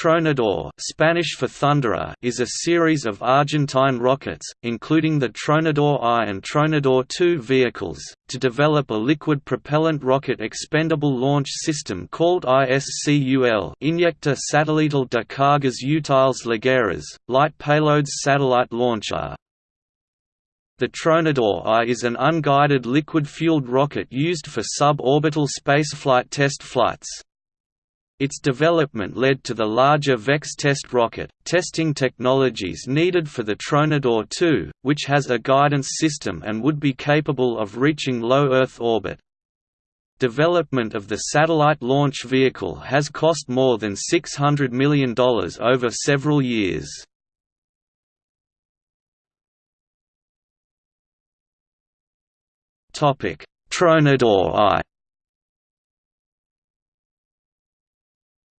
Tronador Spanish for Thunderer is a series of Argentine rockets, including the Tronador I and Tronador II vehicles, to develop a liquid propellant rocket expendable launch system called ISCUL Inyector Satelital de Cargas Útiles Ligeras, Light Payloads Satellite Launcher. The Tronador I is an unguided liquid-fueled rocket used for suborbital spaceflight test flights. Its development led to the larger VEX test rocket, testing technologies needed for the Tronador 2, which has a guidance system and would be capable of reaching low Earth orbit. Development of the satellite launch vehicle has cost more than $600 million over several years. Tronador I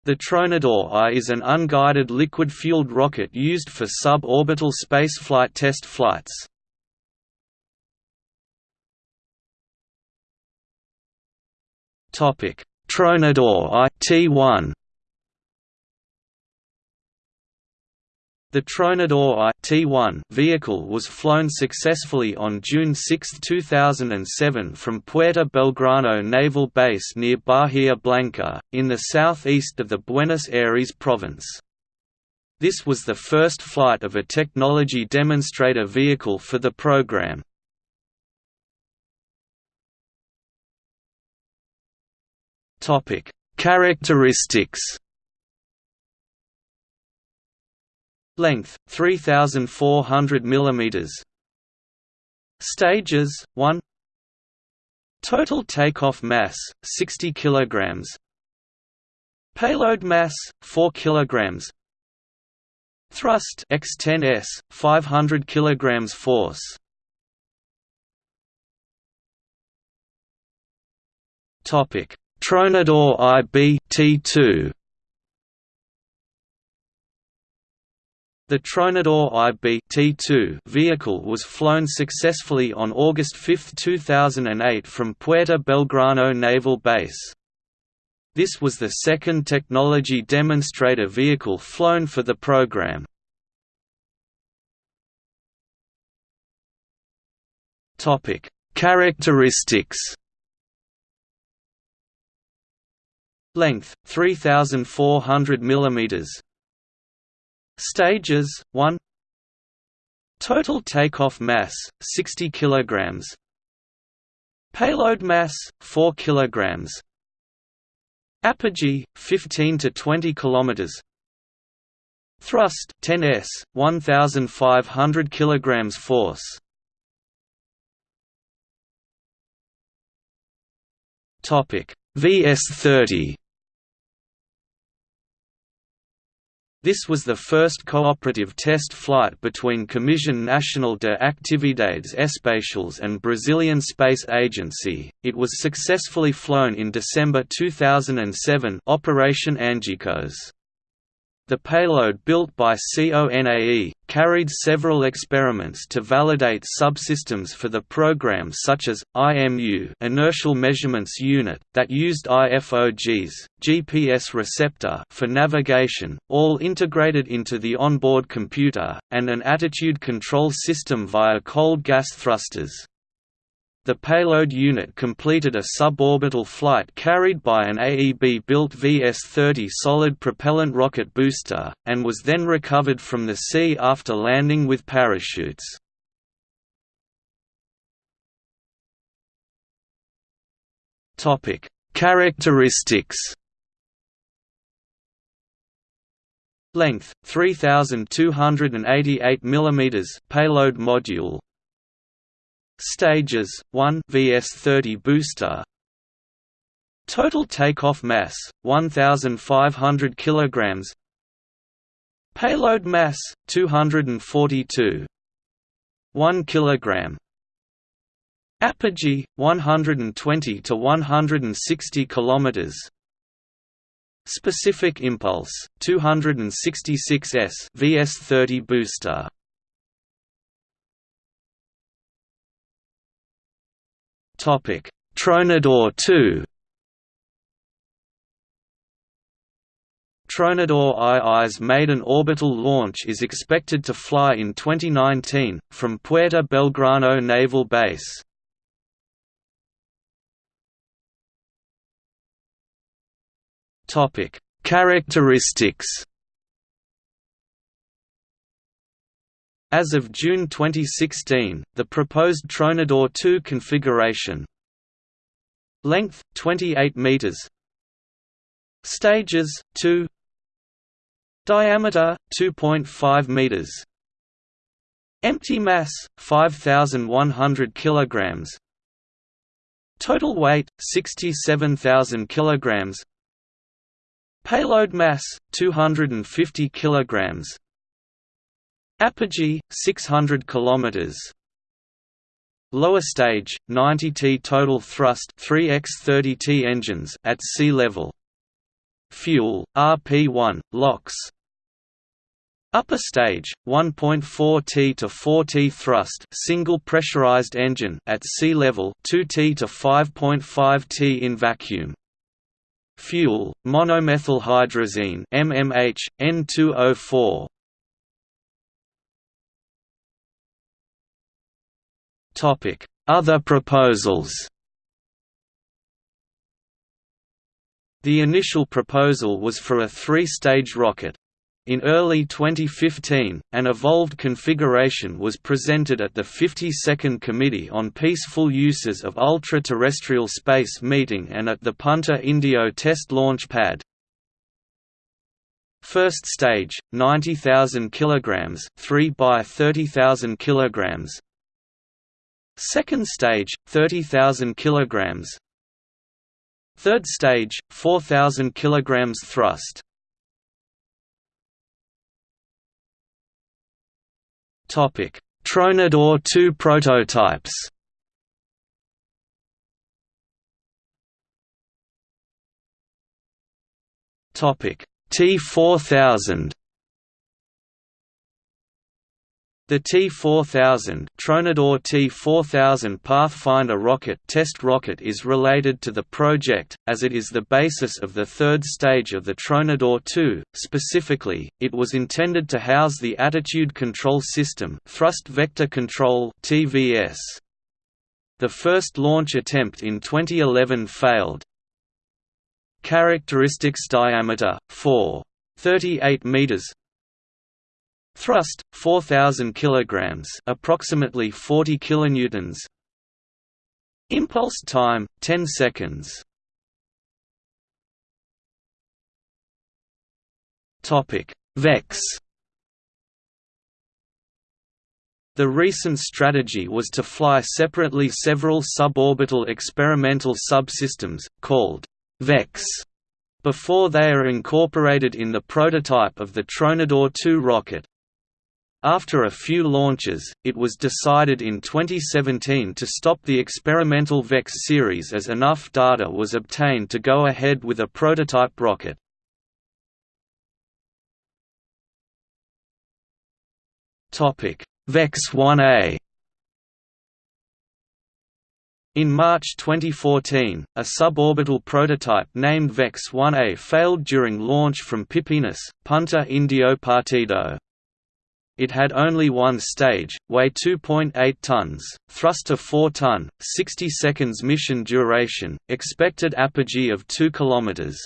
The Tronador I is an unguided liquid-fueled rocket used for suborbital spaceflight test flights. Tronador I T1 The Tronador I vehicle was flown successfully on June 6, 2007 from Puerto Belgrano Naval Base near Bahia Blanca, in the southeast of the Buenos Aires province. This was the first flight of a technology demonstrator vehicle for the program. Characteristics Length 3400 mm. Stages 1 Total takeoff mass 60 kg. Payload mass 4 kg. Thrust X10S 500 kg force. Topic Tronador IB T2 The Tronador IB vehicle was flown successfully on August 5, 2008 from Puerto Belgrano Naval Base. This was the second technology demonstrator vehicle flown for the program. Characteristics Length 3400 mm Stages 1 Total takeoff mass 60 kg Payload mass 4 kg Apogee 15 to 20 km Thrust 10s 1500 kg force. Topic. VS30 This was the first cooperative test flight between Comisión Nacional de Actividades Espaciales and Brazilian Space Agency. It was successfully flown in December 2007 Operation Angicos. The payload built by CONAE, carried several experiments to validate subsystems for the program such as, IMU inertial measurements unit, that used IFOGs, GPS receptor for navigation, all integrated into the onboard computer, and an attitude control system via cold gas thrusters. The payload unit completed a suborbital flight carried by an AEB-built VS-30 solid propellant rocket booster, and was then recovered from the sea after landing with parachutes. Characteristics Length 3288 mm payload module Stages 1 VS30 booster. Total takeoff mass 1500 kilograms. Payload mass 242 1 kilogram. Apogee 120 to 160 kilometers. Specific impulse 266 s VS30 booster Topic: Tronador 2 Tronador II's maiden orbital launch is expected to fly in 2019, from Puerto Belgrano Naval Base. Characteristics As of June 2016, the proposed Tronador 2 configuration Length, 28 meters. Stages, 2 Diameter, 2.5 meters. Empty mass, 5,100 kilograms. Total weight, 67,000 kilograms. Payload mass, 250 kilograms Apogee 600 km. Lower stage 90 T total thrust 3x30 T engines at sea level. Fuel RP1 LOX. Upper stage 1.4 T to 4 T thrust single pressurized engine at sea level 2 T to 5.5 T in vacuum. Fuel monomethylhydrazine MMH N2O4 Other proposals The initial proposal was for a three-stage rocket. In early 2015, an evolved configuration was presented at the 52nd Committee on Peaceful Uses of Ultra-Terrestrial Space meeting and at the Punta Indio Test Launch Pad. First stage, 90,000 kg 3 by 30,000 kg Second stage, 30,000 kg. Third stage, 4,000 kg thrust. Topic: Tronador 2 prototypes. Topic: T4000 The T-4000 Tronador T-4000 Pathfinder rocket test rocket is related to the project, as it is the basis of the third stage of the Tronador 2. Specifically, it was intended to house the Attitude Control System Thrust Vector Control TVS. The first launch attempt in 2011 failed. Characteristics diameter 4.38 meters Thrust 4000 kilograms, approximately 40 kilonewtons. Impulse time 10 seconds. Topic: VEX The recent strategy was to fly separately several suborbital experimental subsystems, called VEX, before they are incorporated in the prototype of the Tronador 2 rocket. After a few launches, it was decided in 2017 to stop the experimental VEX series as enough data was obtained to go ahead with a prototype rocket. VEX 1A in March 2014, a suborbital prototype named VEX 1A failed during launch from Pipinas, Punta Indio Partido. It had only one stage, weigh 2.8 tons, thrust of 4 ton, 60 seconds mission duration, expected apogee of 2 km.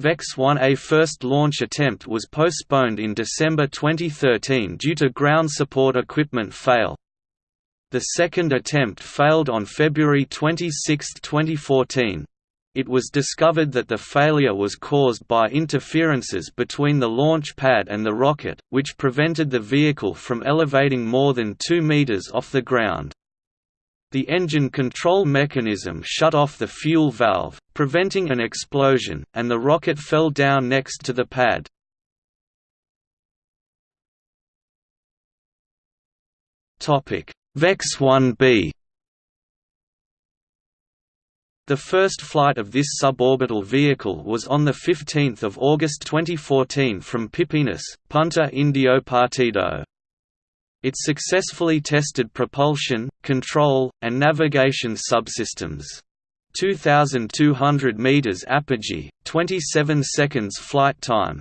VEX 1A first launch attempt was postponed in December 2013 due to ground support equipment fail. The second attempt failed on February 26, 2014. It was discovered that the failure was caused by interferences between the launch pad and the rocket, which prevented the vehicle from elevating more than 2 meters off the ground. The engine control mechanism shut off the fuel valve, preventing an explosion, and the rocket fell down next to the pad. VEX 1B the first flight of this suborbital vehicle was on 15 August 2014 from Pipinas, Punta Indio Partido. It successfully tested propulsion, control, and navigation subsystems. 2,200 meters apogee, 27 seconds flight time.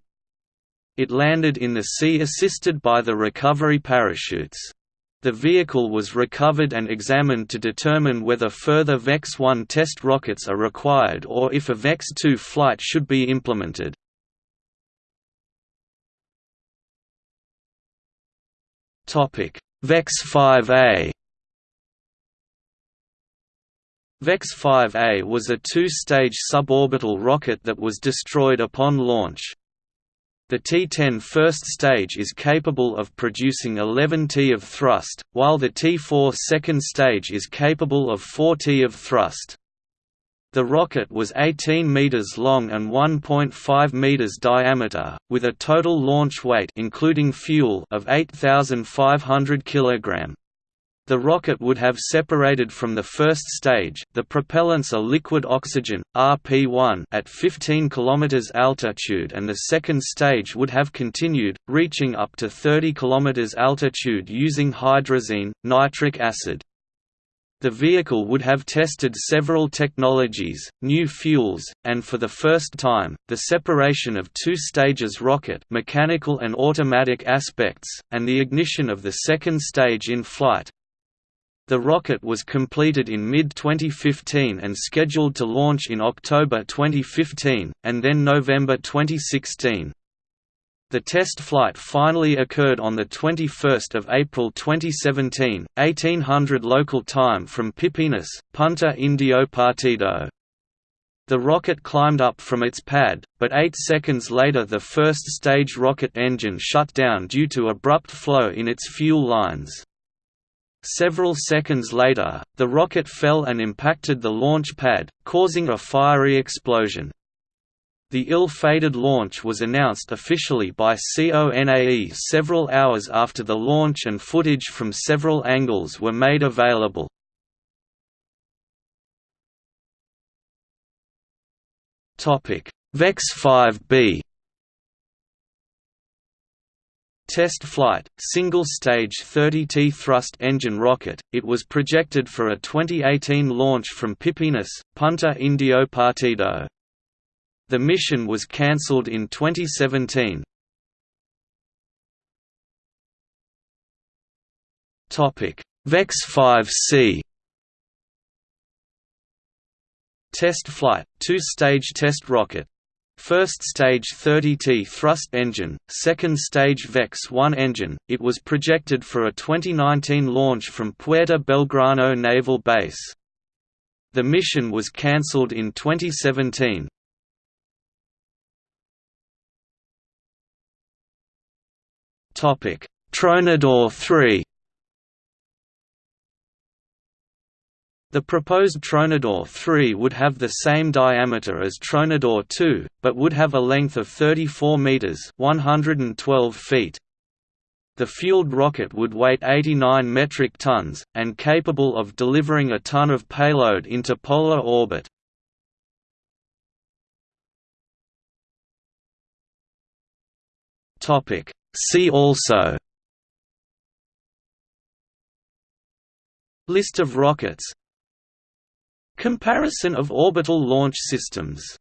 It landed in the sea assisted by the recovery parachutes. The vehicle was recovered and examined to determine whether further VEX-1 test rockets are required or if a VEX-2 flight should be implemented. VEX-5A VEX-5A was a two-stage suborbital rocket that was destroyed upon launch. The T-10 first stage is capable of producing 11 T of thrust, while the T-4 second stage is capable of 4 T of thrust. The rocket was 18 meters long and 1.5 meters diameter, with a total launch weight including fuel of 8500 kg. The rocket would have separated from the first stage the propellants are liquid oxygen, RP-1 at 15 km altitude and the second stage would have continued, reaching up to 30 km altitude using hydrazine, nitric acid. The vehicle would have tested several technologies, new fuels, and for the first time, the separation of two stages rocket mechanical and automatic aspects, and the ignition of the second stage in flight. The rocket was completed in mid-2015 and scheduled to launch in October 2015, and then November 2016. The test flight finally occurred on 21 April 2017, 1800 local time from Pipinas, Punta Indio Partido. The rocket climbed up from its pad, but eight seconds later the first stage rocket engine shut down due to abrupt flow in its fuel lines. Several seconds later, the rocket fell and impacted the launch pad, causing a fiery explosion. The ill-fated launch was announced officially by CONAE several hours after the launch and footage from several angles were made available. VEX 5B Test flight, single-stage 30T thrust engine rocket, it was projected for a 2018 launch from Pipinas, Punta Indio Partido. The mission was cancelled in 2017. VEX 5C Test flight, two-stage test rocket First stage 30T thrust engine, second stage VEX-1 engine, it was projected for a 2019 launch from Puerto Belgrano Naval Base. The mission was cancelled in 2017. Tronador 3 The proposed Tronador 3 would have the same diameter as Tronador 2, but would have a length of 34 meters (112 feet). The fueled rocket would weigh 89 metric tons, and capable of delivering a ton of payload into polar orbit. Topic: See also List of rockets Comparison of orbital launch systems